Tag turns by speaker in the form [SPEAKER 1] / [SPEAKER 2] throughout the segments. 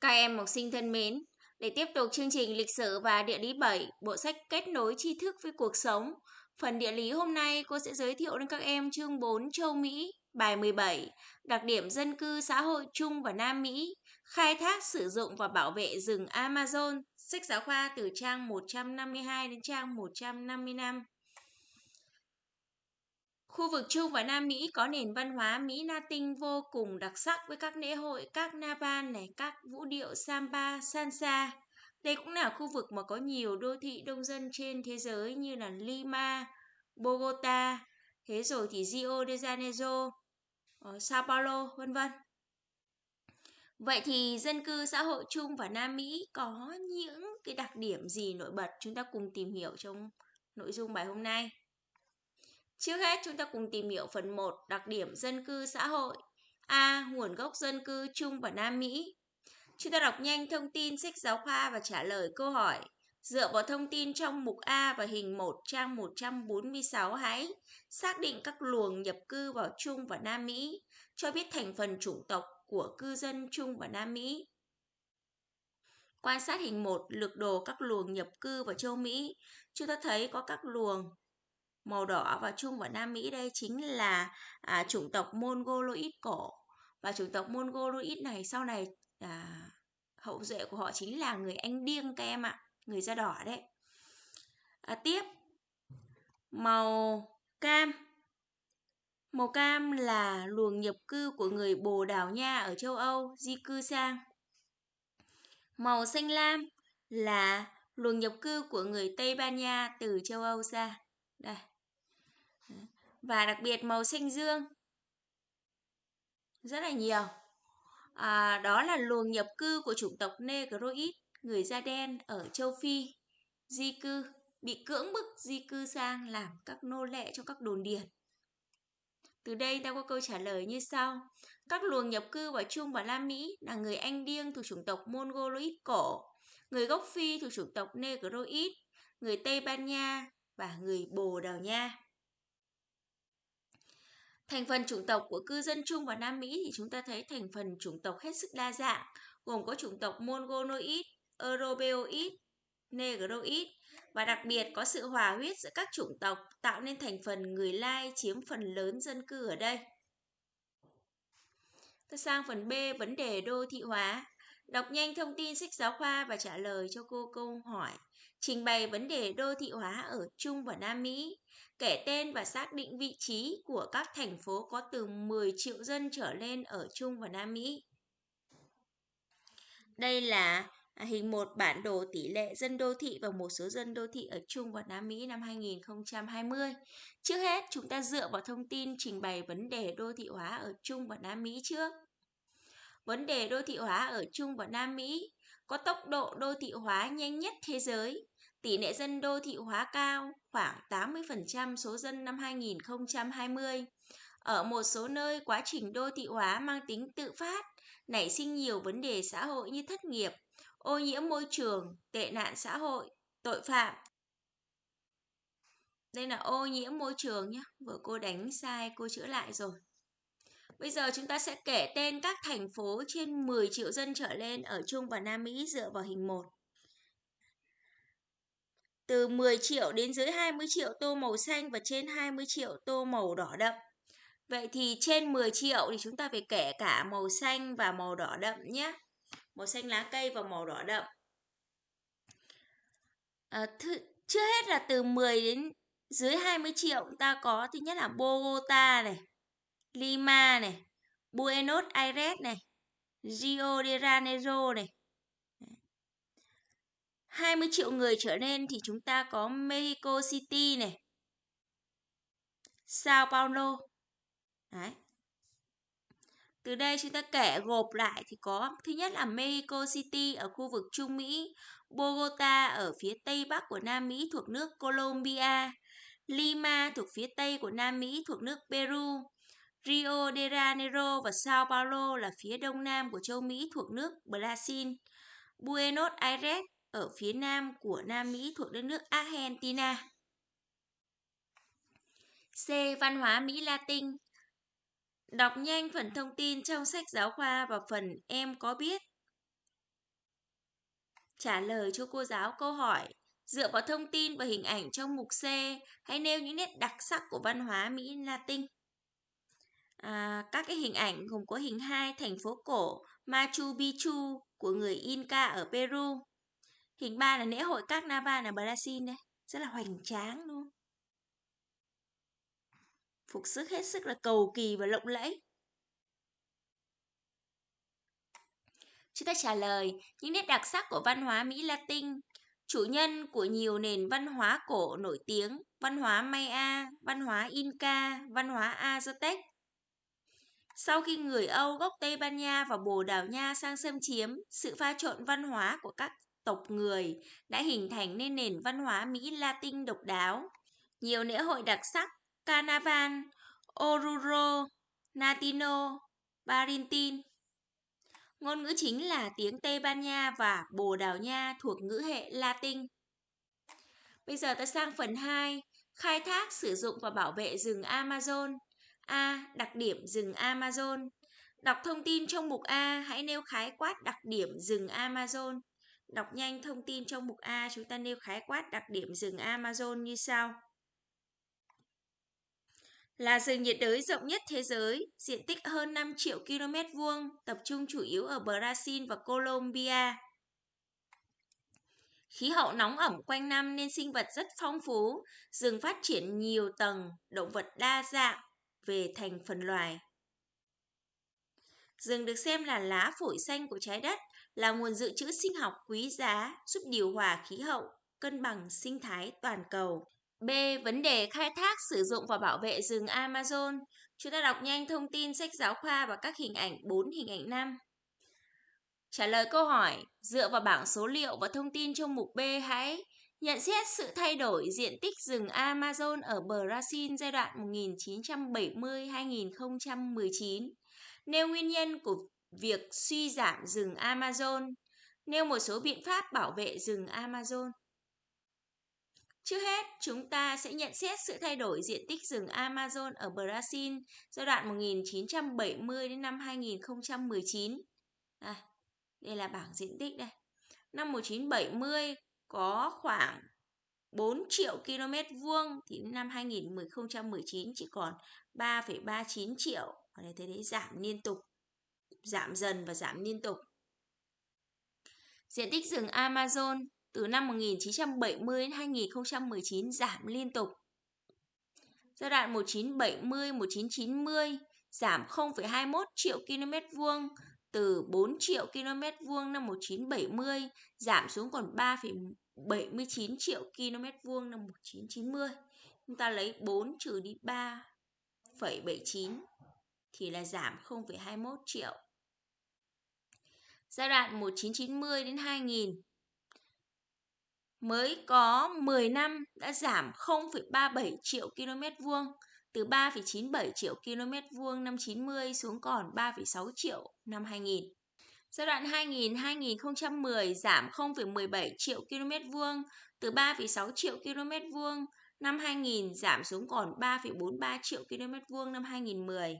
[SPEAKER 1] Các em học sinh thân mến, để tiếp tục chương trình lịch sử và địa lý 7, bộ sách kết nối tri thức với cuộc sống. Phần địa lý hôm nay cô sẽ giới thiệu đến các em chương 4 châu Mỹ, bài 17, đặc điểm dân cư xã hội Trung và Nam Mỹ, khai thác sử dụng và bảo vệ rừng Amazon, sách giáo khoa từ trang 152 đến trang 155. Khu vực Trung và Nam Mỹ có nền văn hóa Mỹ Latin vô cùng đặc sắc với các lễ hội, các Navan này, các vũ điệu samba, salsa. Đây cũng là khu vực mà có nhiều đô thị đông dân trên thế giới như là Lima, Bogota, thế rồi thì Rio de Janeiro, ờ, Sao Paulo, vân vân. Vậy thì dân cư xã hội chung và Nam Mỹ có những cái đặc điểm gì nổi bật chúng ta cùng tìm hiểu trong nội dung bài hôm nay. Trước hết chúng ta cùng tìm hiểu phần 1 đặc điểm dân cư xã hội. A. Nguồn gốc dân cư trung và Nam Mỹ. Chúng ta đọc nhanh thông tin sách giáo khoa và trả lời câu hỏi. Dựa vào thông tin trong mục A và hình 1 trang 146 hãy xác định các luồng nhập cư vào Trung và Nam Mỹ, cho biết thành phần chủng tộc của cư dân Trung và Nam Mỹ. Quan sát hình 1 lược đồ các luồng nhập cư vào châu Mỹ, chúng ta thấy có các luồng màu đỏ và Trung và Nam Mỹ đây chính là à, chủng tộc Mongoloid cổ và chủng tộc Mongoloid này sau này à, hậu duệ của họ chính là người Anh Điêng các em ạ, người da đỏ đấy. À, tiếp màu cam Màu cam là luồng nhập cư của người Bồ Đào Nha ở châu Âu di cư sang. Màu xanh lam là luồng nhập cư của người Tây Ban Nha từ châu Âu ra. Đây. Và đặc biệt màu xanh dương rất là nhiều. À, đó là luồng nhập cư của chủng tộc Negroid, người da đen ở châu Phi, di cư, bị cưỡng bức di cư sang làm các nô lệ trong các đồn điền. Từ đây ta có câu trả lời như sau. Các luồng nhập cư vào Trung và Nam Mỹ là người Anh Điêng thuộc chủng tộc Mongoloid cổ, người gốc Phi thuộc chủng tộc Negroid, người Tây Ban Nha và người Bồ Đào Nha. Thành phần chủng tộc của cư dân Trung và Nam Mỹ thì chúng ta thấy thành phần chủng tộc hết sức đa dạng, gồm có chủng tộc Mongoloid, Europeoid, Negroid và đặc biệt có sự hòa huyết giữa các chủng tộc tạo nên thành phần người Lai chiếm phần lớn dân cư ở đây. Ta sang phần B, vấn đề đô thị hóa. Đọc nhanh thông tin sách giáo khoa và trả lời cho cô câu hỏi. Trình bày vấn đề đô thị hóa ở Trung và Nam Mỹ. Kể tên và xác định vị trí của các thành phố có từ 10 triệu dân trở lên ở Trung và Nam Mỹ. Đây là hình một bản đồ tỷ lệ dân đô thị và một số dân đô thị ở Trung và Nam Mỹ năm 2020. Trước hết, chúng ta dựa vào thông tin trình bày vấn đề đô thị hóa ở Trung và Nam Mỹ trước. Vấn đề đô thị hóa ở Trung và Nam Mỹ có tốc độ đô thị hóa nhanh nhất thế giới, tỷ lệ dân đô thị hóa cao, khoảng 80% số dân năm 2020. Ở một số nơi, quá trình đô thị hóa mang tính tự phát, nảy sinh nhiều vấn đề xã hội như thất nghiệp, ô nhiễm môi trường, tệ nạn xã hội, tội phạm. Đây là ô nhiễm môi trường nhé, vừa cô đánh sai, cô chữa lại rồi. Bây giờ chúng ta sẽ kể tên các thành phố trên 10 triệu dân trở lên ở Trung và Nam Mỹ dựa vào hình 1. Từ 10 triệu đến dưới 20 triệu tô màu xanh và trên 20 triệu tô màu đỏ đậm. Vậy thì trên 10 triệu thì chúng ta phải kể cả màu xanh và màu đỏ đậm nhé. Màu xanh lá cây và màu đỏ đậm. À, thứ, trước hết là từ 10 đến dưới 20 triệu ta có thứ nhất là Bogota này, Lima này, Buenos Aires này, Rio de Janeiro này. 20 triệu người trở lên thì chúng ta có Mexico City này, Sao Paulo. Đấy. Từ đây chúng ta kể gộp lại thì có thứ nhất là Mexico City ở khu vực Trung Mỹ, Bogota ở phía tây bắc của Nam Mỹ thuộc nước Colombia, Lima thuộc phía tây của Nam Mỹ thuộc nước Peru, Rio de Janeiro và Sao Paulo là phía đông nam của châu Mỹ thuộc nước Brazil, Buenos Aires ở phía nam của Nam Mỹ thuộc đất nước Argentina. C. Văn hóa Mỹ Latin Đọc nhanh phần thông tin trong sách giáo khoa và phần em có biết. Trả lời cho cô giáo câu hỏi. Dựa vào thông tin và hình ảnh trong mục C, hãy nêu những nét đặc sắc của văn hóa Mỹ Latin. Các cái hình ảnh gồm có hình 2 thành phố cổ Machu Picchu của người Inca ở Peru. Hình 3 là lễ hội các Navan ở Brazil đây, rất là hoành tráng luôn. Phục sức hết sức là cầu kỳ và lộng lẫy. Chúng ta trả lời những nét đặc sắc của văn hóa Mỹ Latin, chủ nhân của nhiều nền văn hóa cổ nổi tiếng, văn hóa Maya, văn hóa Inca, văn hóa Aztec. Sau khi người Âu gốc Tây Ban Nha và Bồ Đào Nha sang xâm chiếm, sự pha trộn văn hóa của các tộc người đã hình thành nên nền văn hóa Mỹ Latin độc đáo. Nhiều lễ hội đặc sắc, Carnaval, Oruro, Natino, Barintin. Ngôn ngữ chính là tiếng Tây Ban Nha và Bồ Đào Nha thuộc ngữ hệ Latin. Bây giờ ta sang phần 2, khai thác, sử dụng và bảo vệ rừng Amazon. A. Đặc điểm rừng Amazon. Đọc thông tin trong mục A, hãy nêu khái quát đặc điểm rừng Amazon. Đọc nhanh thông tin trong mục A, chúng ta nêu khái quát đặc điểm rừng Amazon như sau. Là rừng nhiệt đới rộng nhất thế giới, diện tích hơn 5 triệu km vuông, tập trung chủ yếu ở Brazil và Colombia. Khí hậu nóng ẩm quanh năm nên sinh vật rất phong phú, rừng phát triển nhiều tầng, động vật đa dạng về thành phần loài. Rừng được xem là lá phổi xanh của trái đất, là nguồn dự trữ sinh học quý giá, giúp điều hòa khí hậu, cân bằng sinh thái toàn cầu. B. Vấn đề khai thác, sử dụng và bảo vệ rừng Amazon. Chúng ta đọc nhanh thông tin sách giáo khoa và các hình ảnh 4 hình ảnh 5. Trả lời câu hỏi, dựa vào bảng số liệu và thông tin trong mục B hãy nhận xét sự thay đổi diện tích rừng Amazon ở Brazil giai đoạn 1970-2019. Nêu nguyên nhân của việc suy giảm rừng Amazon. Nêu một số biện pháp bảo vệ rừng Amazon. Trước hết, chúng ta sẽ nhận xét sự thay đổi diện tích rừng Amazon ở Brazil giai đoạn 1970 đến năm 2019. À, đây là bảng diện tích đây. Năm 1970 có khoảng 4 triệu km vuông thì năm 2019 chỉ còn 3,39 triệu. Ở đây thấy đấy giảm liên tục, giảm dần và giảm liên tục. Diện tích rừng Amazon từ năm 1970 đến 2019 giảm liên tục. Giai đoạn 1970-1990 giảm 0,21 triệu km vuông từ 4 triệu km vuông năm 1970 giảm xuống còn 3,79 triệu km vuông năm 1990. Chúng ta lấy 4 trừ đi 3,79 thì là giảm 0,21 triệu. Giai đoạn 1990 đến 2000 mới có 10 năm đã giảm 0,37 triệu km vuông từ 3,97 triệu km vuông năm 90 xuống còn 3,6 triệu năm 2000. Giai đoạn 2000-2010 giảm 0,17 triệu km vuông từ 3,6 triệu km vuông năm 2000 giảm xuống còn 3,43 triệu km vuông năm 2010.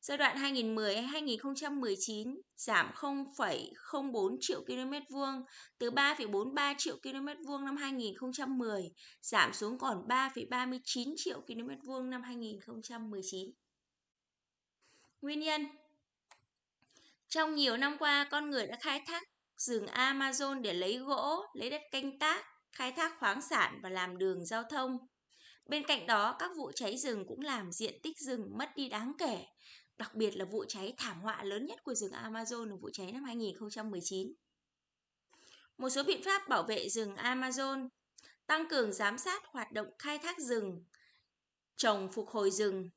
[SPEAKER 1] Giai đoạn 2010-2019 giảm 0,04 triệu km vuông từ 3,43 triệu km vuông năm 2010 giảm xuống còn 3,39 triệu km vuông năm 2019. Nguyên nhân Trong nhiều năm qua, con người đã khai thác rừng Amazon để lấy gỗ, lấy đất canh tác, khai thác khoáng sản và làm đường giao thông. Bên cạnh đó, các vụ cháy rừng cũng làm diện tích rừng mất đi đáng kể, đặc biệt là vụ cháy thảm họa lớn nhất của rừng Amazon là vụ cháy năm 2019. Một số biện pháp bảo vệ rừng Amazon tăng cường giám sát hoạt động khai thác rừng, trồng phục hồi rừng,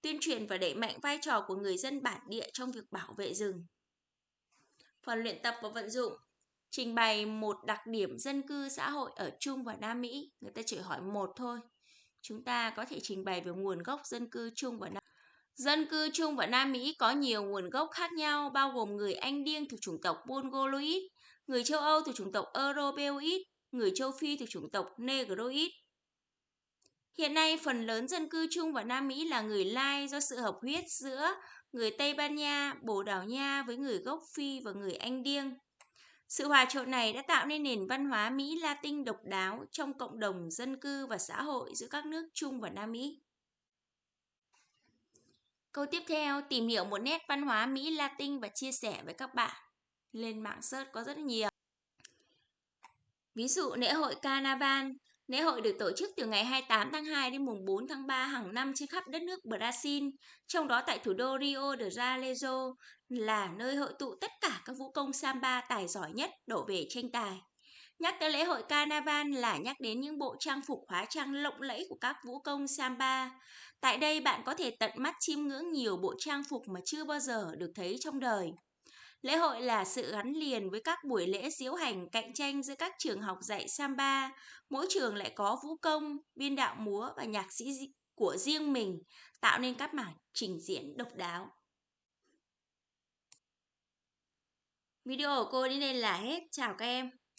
[SPEAKER 1] tuyên truyền và đẩy mạnh vai trò của người dân bản địa trong việc bảo vệ rừng. Phần luyện tập và vận dụng trình bày một đặc điểm dân cư xã hội ở Trung và Nam Mỹ, người ta chỉ hỏi một thôi. Chúng ta có thể trình bày về nguồn gốc dân cư Trung và Nam Dân cư Trung và Nam Mỹ có nhiều nguồn gốc khác nhau, bao gồm người Anh Điêng thuộc chủng tộc Mongoloid, người châu Âu thuộc chủng tộc Europeoid, người châu Phi thuộc chủng tộc Negroid. Hiện nay, phần lớn dân cư Trung và Nam Mỹ là người Lai do sự hợp huyết giữa người Tây Ban Nha, Bồ Đào Nha với người gốc Phi và người Anh Điêng. Sự hòa trộn này đã tạo nên nền văn hóa Mỹ Latin độc đáo trong cộng đồng dân cư và xã hội giữa các nước Trung và Nam Mỹ. Câu tiếp theo, tìm hiểu một nét văn hóa Mỹ Latin và chia sẻ với các bạn. Lên mạng search có rất nhiều. Ví dụ lễ hội Carnaval. Lễ hội được tổ chức từ ngày 28 tháng 2 đến mùng 4 tháng 3 hàng năm trên khắp đất nước Brazil, trong đó tại thủ đô Rio de Janeiro là nơi hội tụ tất cả các vũ công samba tài giỏi nhất đổ về tranh tài. Nhắc tới lễ hội Carnival là nhắc đến những bộ trang phục hóa trang lộng lẫy của các vũ công samba. Tại đây bạn có thể tận mắt chiêm ngưỡng nhiều bộ trang phục mà chưa bao giờ được thấy trong đời. Lễ hội là sự gắn liền với các buổi lễ diễu hành cạnh tranh giữa các trường học dạy samba. Mỗi trường lại có vũ công, biên đạo múa và nhạc sĩ của riêng mình, tạo nên các mảng trình diễn độc đáo. Video của cô đến đây là hết. Chào các em.